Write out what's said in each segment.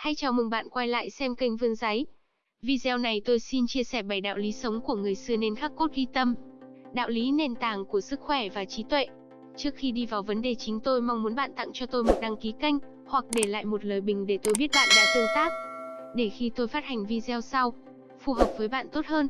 Hay chào mừng bạn quay lại xem kênh Vươn Giấy. Video này tôi xin chia sẻ 7 đạo lý sống của người xưa nên khắc cốt ghi tâm. Đạo lý nền tảng của sức khỏe và trí tuệ. Trước khi đi vào vấn đề chính tôi mong muốn bạn tặng cho tôi một đăng ký kênh, hoặc để lại một lời bình để tôi biết bạn đã tương tác. Để khi tôi phát hành video sau, phù hợp với bạn tốt hơn.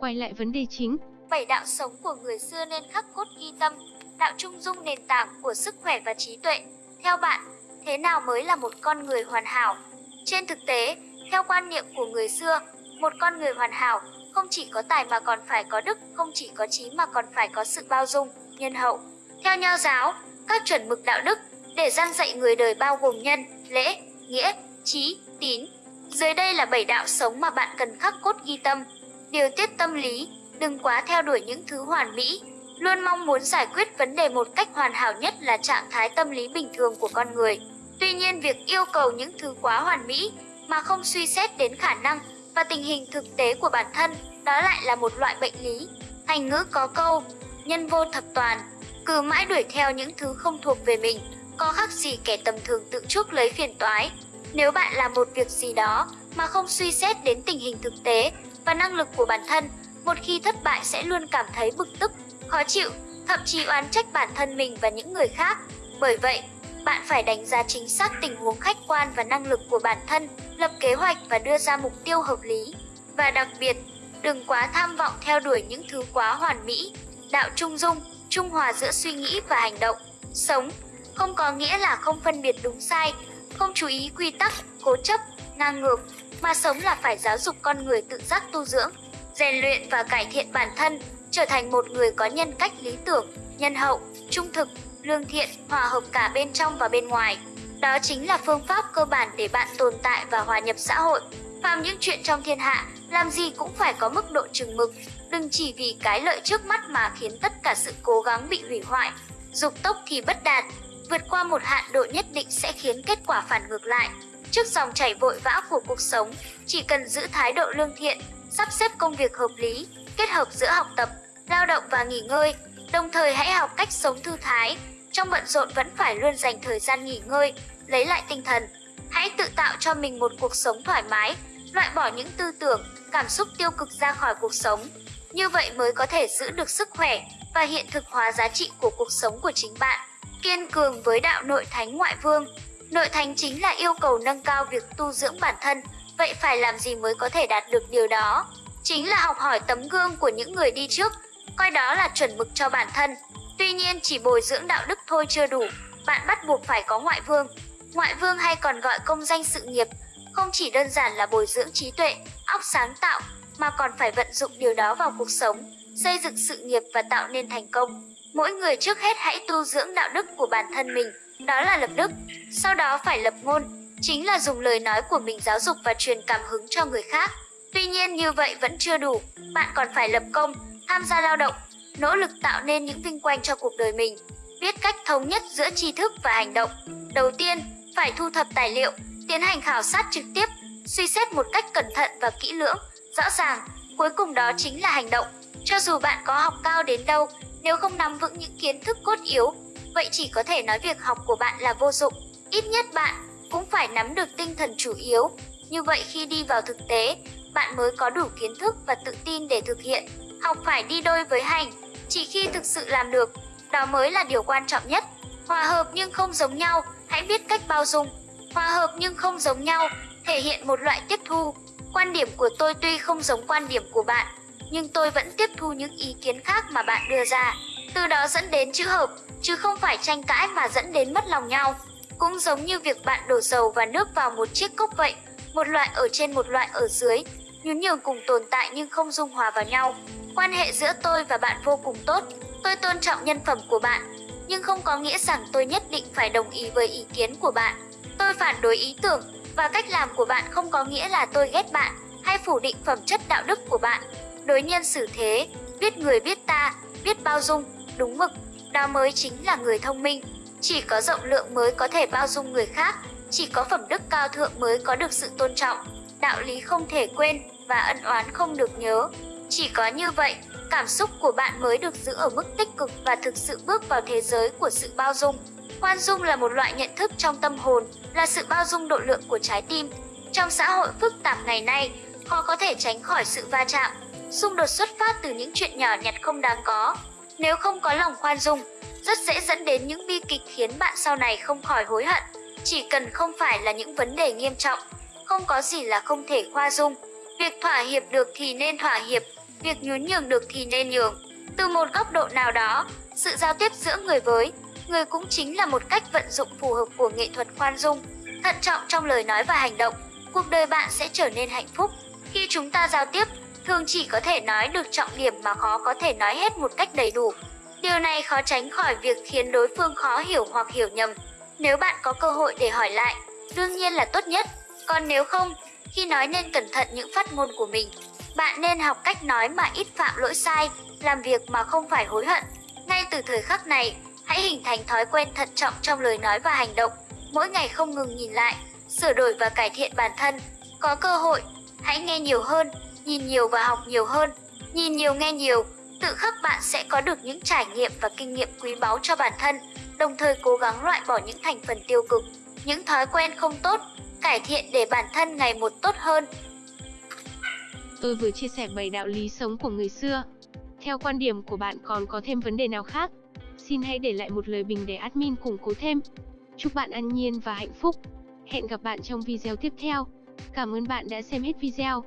Quay lại vấn đề chính. Bảy đạo sống của người xưa nên khắc cốt ghi tâm, đạo trung dung nền tảng của sức khỏe và trí tuệ. Theo bạn, thế nào mới là một con người hoàn hảo? Trên thực tế, theo quan niệm của người xưa, một con người hoàn hảo không chỉ có tài mà còn phải có đức, không chỉ có trí mà còn phải có sự bao dung, nhân hậu. Theo nho giáo, các chuẩn mực đạo đức để gian dạy người đời bao gồm nhân, lễ, nghĩa, trí, tín. Dưới đây là bảy đạo sống mà bạn cần khắc cốt ghi tâm. Điều tiết tâm lý, đừng quá theo đuổi những thứ hoàn mỹ, luôn mong muốn giải quyết vấn đề một cách hoàn hảo nhất là trạng thái tâm lý bình thường của con người. Tuy nhiên việc yêu cầu những thứ quá hoàn mỹ mà không suy xét đến khả năng và tình hình thực tế của bản thân, đó lại là một loại bệnh lý. Thành ngữ có câu, nhân vô thập toàn, cứ mãi đuổi theo những thứ không thuộc về mình, có khác gì kẻ tầm thường tự chuốc lấy phiền toái. Nếu bạn làm một việc gì đó mà không suy xét đến tình hình thực tế và năng lực của bản thân, một khi thất bại sẽ luôn cảm thấy bực tức, khó chịu, thậm chí oán trách bản thân mình và những người khác. Bởi vậy, bạn phải đánh giá chính xác tình huống khách quan và năng lực của bản thân, lập kế hoạch và đưa ra mục tiêu hợp lý. Và đặc biệt, đừng quá tham vọng theo đuổi những thứ quá hoàn mỹ. Đạo trung dung, trung hòa giữa suy nghĩ và hành động. Sống không có nghĩa là không phân biệt đúng sai, không chú ý quy tắc, cố chấp, ngang ngược, mà sống là phải giáo dục con người tự giác tu dưỡng, rèn luyện và cải thiện bản thân, trở thành một người có nhân cách lý tưởng, nhân hậu, trung thực, lương thiện, hòa hợp cả bên trong và bên ngoài. Đó chính là phương pháp cơ bản để bạn tồn tại và hòa nhập xã hội. Phàm những chuyện trong thiên hạ, làm gì cũng phải có mức độ chừng mực, đừng chỉ vì cái lợi trước mắt mà khiến tất cả sự cố gắng bị hủy hoại. Dục tốc thì bất đạt, vượt qua một hạn độ nhất định sẽ khiến kết quả phản ngược lại. Trước dòng chảy vội vã của cuộc sống, chỉ cần giữ thái độ lương thiện, sắp xếp công việc hợp lý, kết hợp giữa học tập, lao động và nghỉ ngơi, đồng thời hãy học cách sống thư thái, trong bận rộn vẫn phải luôn dành thời gian nghỉ ngơi, lấy lại tinh thần. Hãy tự tạo cho mình một cuộc sống thoải mái, loại bỏ những tư tưởng, cảm xúc tiêu cực ra khỏi cuộc sống. Như vậy mới có thể giữ được sức khỏe và hiện thực hóa giá trị của cuộc sống của chính bạn. Kiên cường với đạo nội thánh ngoại vương. Nội thánh chính là yêu cầu nâng cao việc tu dưỡng bản thân, vậy phải làm gì mới có thể đạt được điều đó? Chính là học hỏi tấm gương của những người đi trước, coi đó là chuẩn mực cho bản thân. Tuy nhiên chỉ bồi dưỡng đạo đức thôi chưa đủ, bạn bắt buộc phải có ngoại vương. Ngoại vương hay còn gọi công danh sự nghiệp, không chỉ đơn giản là bồi dưỡng trí tuệ, óc sáng tạo, mà còn phải vận dụng điều đó vào cuộc sống, xây dựng sự nghiệp và tạo nên thành công. Mỗi người trước hết hãy tu dưỡng đạo đức của bản thân mình, đó là lập đức, sau đó phải lập ngôn, chính là dùng lời nói của mình giáo dục và truyền cảm hứng cho người khác. Tuy nhiên như vậy vẫn chưa đủ, bạn còn phải lập công, tham gia lao động, nỗ lực tạo nên những vinh quang cho cuộc đời mình, biết cách thống nhất giữa tri thức và hành động. Đầu tiên, phải thu thập tài liệu, tiến hành khảo sát trực tiếp, suy xét một cách cẩn thận và kỹ lưỡng, rõ ràng, cuối cùng đó chính là hành động. Cho dù bạn có học cao đến đâu, nếu không nắm vững những kiến thức cốt yếu, vậy chỉ có thể nói việc học của bạn là vô dụng. Ít nhất bạn cũng phải nắm được tinh thần chủ yếu. Như vậy khi đi vào thực tế, bạn mới có đủ kiến thức và tự tin để thực hiện. Học phải đi đôi với hành, chỉ khi thực sự làm được, đó mới là điều quan trọng nhất. Hòa hợp nhưng không giống nhau, hãy biết cách bao dung. Hòa hợp nhưng không giống nhau, thể hiện một loại tiếp thu. Quan điểm của tôi tuy không giống quan điểm của bạn, nhưng tôi vẫn tiếp thu những ý kiến khác mà bạn đưa ra. Từ đó dẫn đến chữ hợp, chứ không phải tranh cãi mà dẫn đến mất lòng nhau. Cũng giống như việc bạn đổ dầu và nước vào một chiếc cốc vậy, một loại ở trên một loại ở dưới, nhún nhường cùng tồn tại nhưng không dung hòa vào nhau. Quan hệ giữa tôi và bạn vô cùng tốt, tôi tôn trọng nhân phẩm của bạn, nhưng không có nghĩa rằng tôi nhất định phải đồng ý với ý kiến của bạn. Tôi phản đối ý tưởng và cách làm của bạn không có nghĩa là tôi ghét bạn hay phủ định phẩm chất đạo đức của bạn. Đối nhân xử thế, biết người biết ta, biết bao dung, đúng mực, đó mới chính là người thông minh. Chỉ có rộng lượng mới có thể bao dung người khác, chỉ có phẩm đức cao thượng mới có được sự tôn trọng. Đạo lý không thể quên và ân oán không được nhớ. Chỉ có như vậy, cảm xúc của bạn mới được giữ ở mức tích cực và thực sự bước vào thế giới của sự bao dung. Khoan dung là một loại nhận thức trong tâm hồn, là sự bao dung độ lượng của trái tim. Trong xã hội phức tạp ngày nay, khó có thể tránh khỏi sự va chạm, xung đột xuất phát từ những chuyện nhỏ nhặt không đáng có. Nếu không có lòng khoan dung, rất dễ dẫn đến những bi kịch khiến bạn sau này không khỏi hối hận. Chỉ cần không phải là những vấn đề nghiêm trọng, không có gì là không thể khoa dung. Việc thỏa hiệp được thì nên thỏa hiệp, việc nhún nhường được thì nên nhường. Từ một góc độ nào đó, sự giao tiếp giữa người với người cũng chính là một cách vận dụng phù hợp của nghệ thuật khoan dung. Thận trọng trong lời nói và hành động, cuộc đời bạn sẽ trở nên hạnh phúc. Khi chúng ta giao tiếp, thường chỉ có thể nói được trọng điểm mà khó có thể nói hết một cách đầy đủ. Điều này khó tránh khỏi việc khiến đối phương khó hiểu hoặc hiểu nhầm. Nếu bạn có cơ hội để hỏi lại, đương nhiên là tốt nhất. Còn nếu không, khi nói nên cẩn thận những phát ngôn của mình. Bạn nên học cách nói mà ít phạm lỗi sai, làm việc mà không phải hối hận. Ngay từ thời khắc này, hãy hình thành thói quen thận trọng trong lời nói và hành động. Mỗi ngày không ngừng nhìn lại, sửa đổi và cải thiện bản thân. Có cơ hội, hãy nghe nhiều hơn, nhìn nhiều và học nhiều hơn. Nhìn nhiều nghe nhiều, tự khắc bạn sẽ có được những trải nghiệm và kinh nghiệm quý báu cho bản thân, đồng thời cố gắng loại bỏ những thành phần tiêu cực, những thói quen không tốt, cải thiện để bản thân ngày một tốt hơn. Tôi vừa chia sẻ 7 đạo lý sống của người xưa. Theo quan điểm của bạn còn có thêm vấn đề nào khác? Xin hãy để lại một lời bình để admin củng cố thêm. Chúc bạn an nhiên và hạnh phúc. Hẹn gặp bạn trong video tiếp theo. Cảm ơn bạn đã xem hết video.